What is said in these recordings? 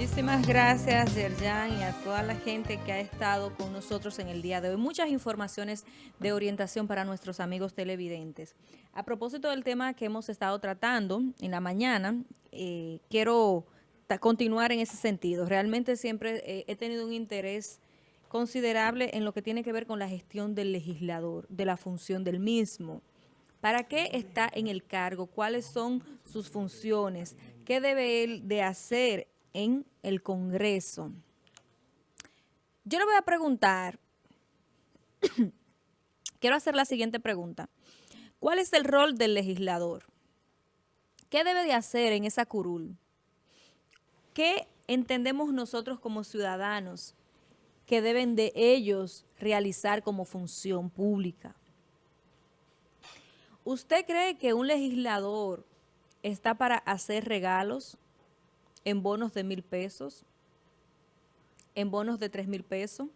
Muchísimas gracias, Yerjan, y a toda la gente que ha estado con nosotros en el día de hoy. Muchas informaciones de orientación para nuestros amigos televidentes. A propósito del tema que hemos estado tratando en la mañana, eh, quiero continuar en ese sentido. Realmente siempre eh, he tenido un interés considerable en lo que tiene que ver con la gestión del legislador, de la función del mismo. ¿Para qué está en el cargo? ¿Cuáles son sus funciones? ¿Qué debe él de hacer en el Congreso. Yo le voy a preguntar, quiero hacer la siguiente pregunta. ¿Cuál es el rol del legislador? ¿Qué debe de hacer en esa curul? ¿Qué entendemos nosotros como ciudadanos que deben de ellos realizar como función pública? ¿Usted cree que un legislador está para hacer regalos? En bonos de mil pesos, en bonos de tres mil pesos?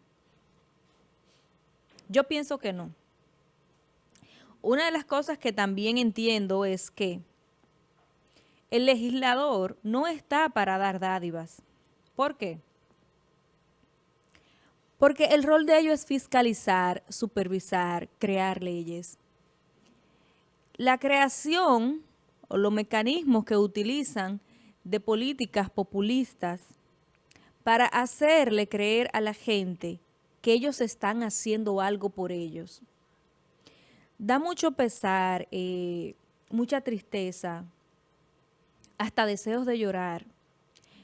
Yo pienso que no. Una de las cosas que también entiendo es que el legislador no está para dar dádivas. ¿Por qué? Porque el rol de ellos es fiscalizar, supervisar, crear leyes. La creación o los mecanismos que utilizan de políticas populistas para hacerle creer a la gente que ellos están haciendo algo por ellos. Da mucho pesar, eh, mucha tristeza, hasta deseos de llorar,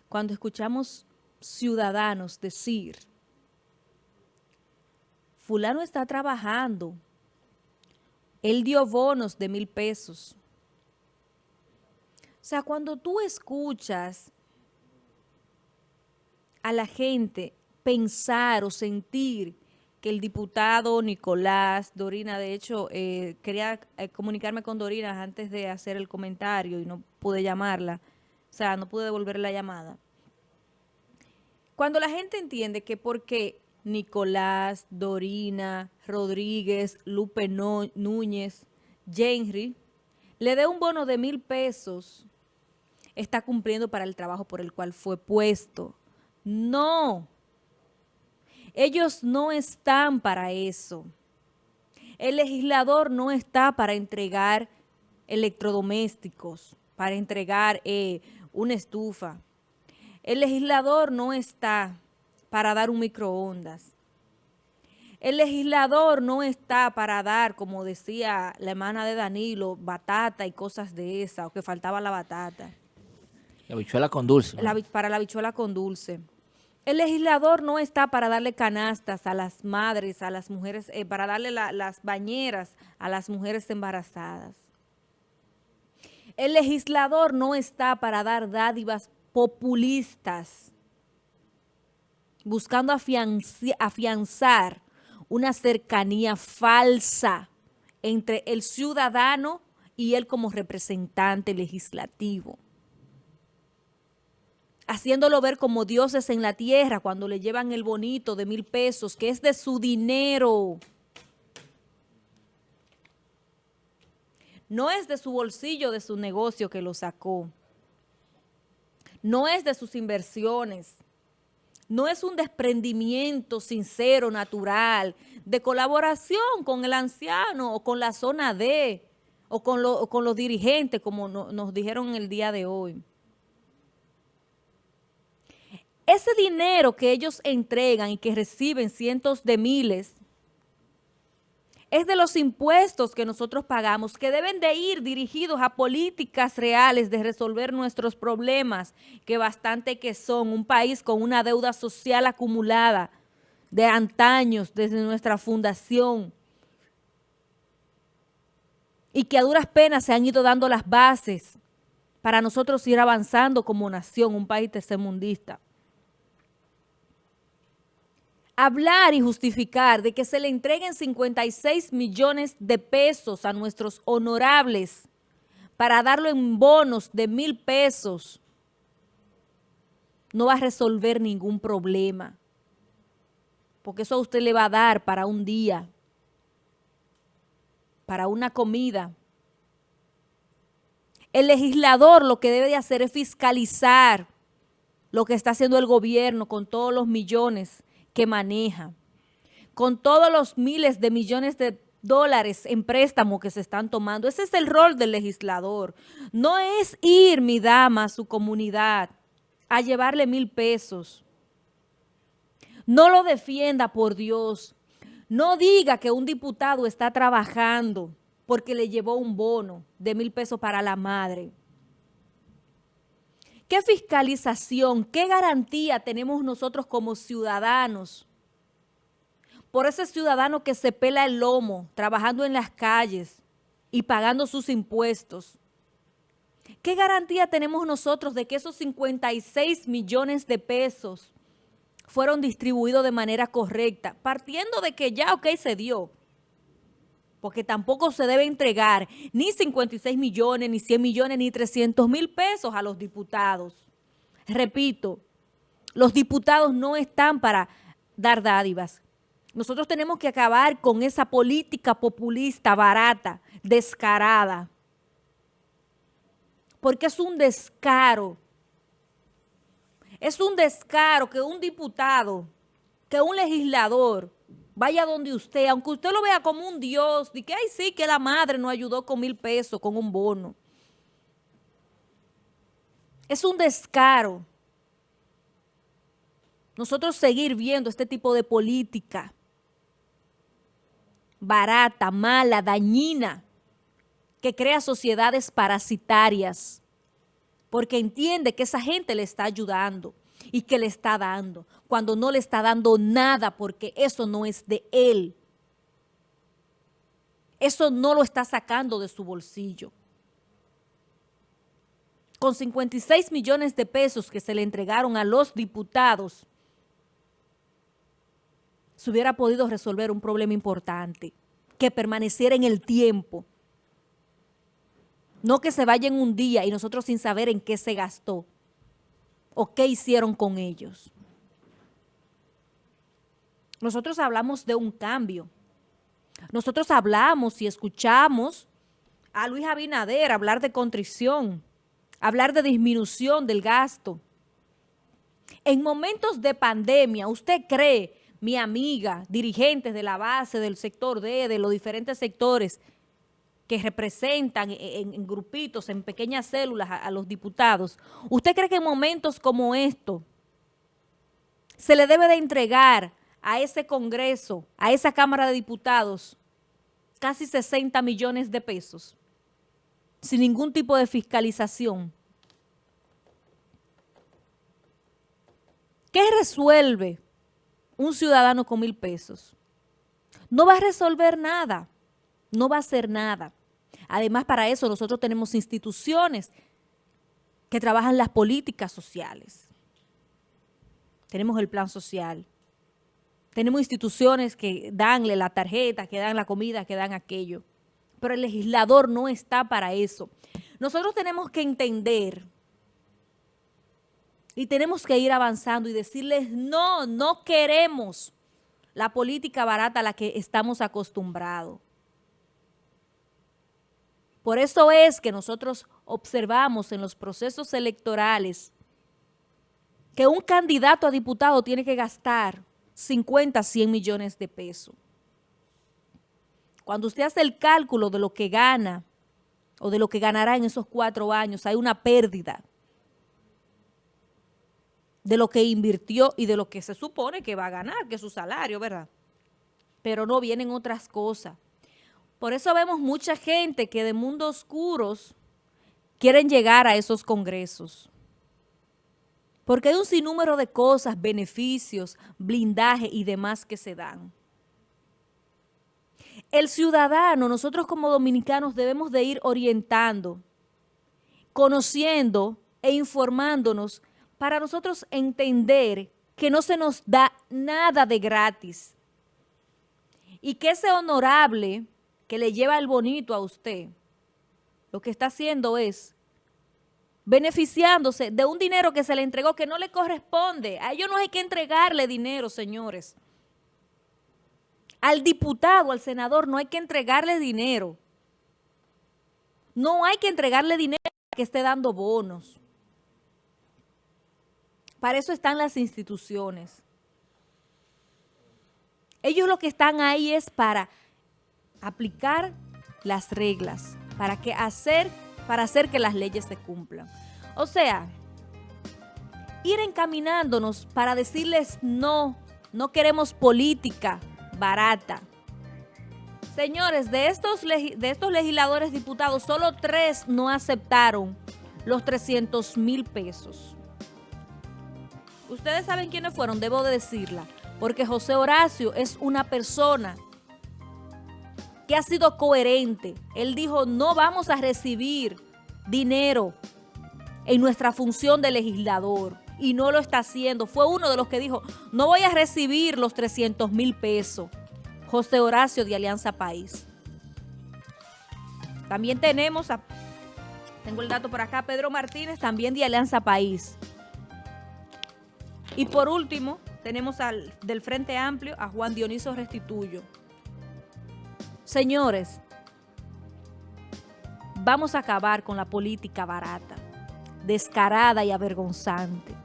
cuando escuchamos ciudadanos decir, fulano está trabajando, él dio bonos de mil pesos, o sea, cuando tú escuchas a la gente pensar o sentir que el diputado Nicolás Dorina, de hecho, eh, quería eh, comunicarme con Dorina antes de hacer el comentario y no pude llamarla, o sea, no pude devolver la llamada. Cuando la gente entiende que porque Nicolás, Dorina, Rodríguez, Lupe Núñez, Henry, le dé un bono de mil pesos está cumpliendo para el trabajo por el cual fue puesto. No. Ellos no están para eso. El legislador no está para entregar electrodomésticos, para entregar eh, una estufa. El legislador no está para dar un microondas. El legislador no está para dar, como decía la hermana de Danilo, batata y cosas de esa, o que faltaba la batata. La bichuela con dulce. para la bichuela con dulce. El legislador no está para darle canastas a las madres, a las mujeres, eh, para darle las bañeras a las mujeres embarazadas. El legislador no está para dar dádivas populistas, buscando afianzar una cercanía falsa entre el ciudadano y él como representante legislativo haciéndolo ver como dioses en la tierra cuando le llevan el bonito de mil pesos, que es de su dinero. No es de su bolsillo, de su negocio que lo sacó. No es de sus inversiones. No es un desprendimiento sincero, natural, de colaboración con el anciano o con la zona D o con, los dirigentes, como nos dijeron el día de hoy. Ese dinero que ellos entregan y que reciben cientos de miles es de los impuestos que nosotros pagamos, que deben de ir dirigidos a políticas reales de resolver nuestros problemas, que bastante que son un país con una deuda social acumulada de antaños desde nuestra fundación y que a duras penas se han ido dando las bases para nosotros ir avanzando como nación, un país tercermundista hablar y justificar de que se le entreguen 56 millones de pesos a nuestros honorables para darlo en bonos de mil pesos, no va a resolver ningún problema. Porque eso a usted le va a dar para un día, para una comida. El legislador lo que debe de hacer es fiscalizar, lo que está haciendo el gobierno con todos los millones que maneja, con todos los miles de millones de dólares en préstamo que se están tomando. Ese es el rol del legislador. No es ir, mi dama, a su comunidad a llevarle mil pesos. No lo defienda, por Dios. No diga que un diputado está trabajando porque le llevó un bono de mil pesos para la madre. ¿Qué fiscalización, qué garantía tenemos nosotros como ciudadanos? Por ese ciudadano que se pela el lomo, trabajando en las calles y pagando sus impuestos. ¿Qué garantía tenemos nosotros de que esos 56 millones de pesos fueron distribuidos de manera correcta? Partiendo de que ya, ok, se dio porque tampoco se debe entregar ni 56 millones, ni 100 millones, ni 300 mil pesos a los diputados. Repito, los diputados no están para dar dádivas. Nosotros tenemos que acabar con esa política populista, barata, descarada. Porque es un descaro. Es un descaro que un diputado, que un legislador vaya donde usted, aunque usted lo vea como un Dios, de que, ay, sí, que la madre nos ayudó con mil pesos, con un bono. Es un descaro. Nosotros seguir viendo este tipo de política barata, mala, dañina, que crea sociedades parasitarias, porque entiende que esa gente le está ayudando y que le está dando, cuando no le está dando nada porque eso no es de él. Eso no lo está sacando de su bolsillo. Con 56 millones de pesos que se le entregaron a los diputados, se hubiera podido resolver un problema importante, que permaneciera en el tiempo. No que se vaya en un día y nosotros sin saber en qué se gastó o qué hicieron con ellos. Nosotros hablamos de un cambio. Nosotros hablamos y escuchamos a Luis Abinader hablar de contrición, hablar de disminución del gasto. En momentos de pandemia, ¿usted cree, mi amiga, dirigentes de la base, del sector D, de los diferentes sectores, que representan en, grupitos, en pequeñas células a, a, los diputados, ¿usted cree que en momentos como estos se le debe de entregar a ese Congreso, a esa Cámara de Diputados, casi 60 millones de pesos, sin ningún tipo de fiscalización? ¿Qué resuelve un ciudadano con mil pesos? No va a resolver nada, no va a hacer nada. Además, para eso nosotros tenemos instituciones que trabajan las políticas sociales. Tenemos el plan social. Tenemos instituciones que danle la tarjeta, que dan la comida, que dan aquello. Pero el legislador no está para eso. Nosotros tenemos que entender y tenemos que ir avanzando y decirles, no, no queremos la política barata a la que estamos acostumbrados. Por eso es que nosotros observamos en los procesos electorales que un candidato a diputado tiene que gastar 50, 100 millones de pesos. Cuando usted hace el cálculo de lo que gana o de lo que ganará en esos cuatro años, hay una pérdida de lo que invirtió y de lo que se supone que va a ganar, que es su salario, ¿verdad? Pero no vienen otras cosas. Por eso vemos mucha gente que de mundos oscuros quieren llegar a esos congresos. Porque hay un sinnúmero de cosas, beneficios, blindaje y demás que se dan. El ciudadano, nosotros como dominicanos debemos de ir orientando, conociendo e informándonos para nosotros entender que no se nos da nada de gratis y que ese honorable que le lleva el bonito a usted, lo que está haciendo es beneficiándose de un dinero que se le entregó que no le corresponde. A ellos no hay que entregarle dinero, señores. Al diputado, al senador, no hay que entregarle dinero. No hay que entregarle dinero que esté dando bonos. Para eso están las instituciones. Ellos lo que están ahí es para aplicar las reglas, para que hacer, para hacer que las leyes se cumplan. O sea, ir encaminándonos para decirles no, no queremos política barata. Señores, de estos, de estos legisladores diputados, solo tres no aceptaron los 300 mil pesos. Ustedes saben quiénes fueron, debo de decirla, porque José Horacio es una persona que ha sido coherente. Él dijo, no vamos a recibir dinero en nuestra función de legislador y no lo está haciendo. Fue uno de los que dijo, no voy a recibir los 300 mil pesos. José Horacio de Alianza País. También tenemos a, tengo el dato por acá, Pedro Martínez, también de Alianza País. Y por último, tenemos al del Frente Amplio a Juan Dioniso Restituyo. Señores, vamos a acabar con la política barata, descarada y avergonzante.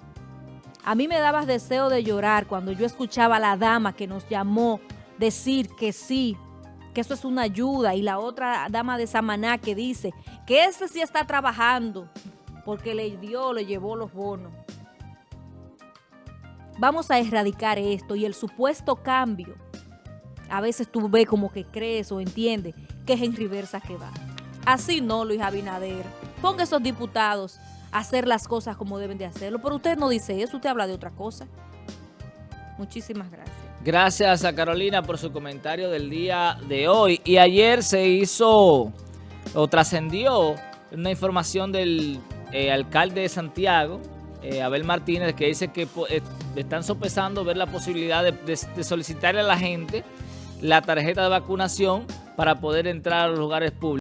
A mí me daba deseo de llorar cuando yo escuchaba a la dama que nos llamó decir que sí, que eso es una ayuda, y la otra dama de Samaná que dice que ese sí está trabajando porque le dio, le llevó los bonos. Vamos a erradicar esto y el supuesto cambio a veces tú ves como que crees o entiendes que es en reversa que va. Así no, Luis Abinader. Ponga esos diputados a hacer las cosas como deben de hacerlo. Pero usted no dice eso, usted habla de otra cosa. Muchísimas gracias. Gracias a Carolina por su comentario del día de hoy. Y ayer se hizo o trascendió una información del eh, alcalde de Santiago, eh, Abel Martínez, que dice que eh, están sopesando ver la posibilidad de solicitarle a la gente la tarjeta de vacunación para poder entrar a los lugares públicos.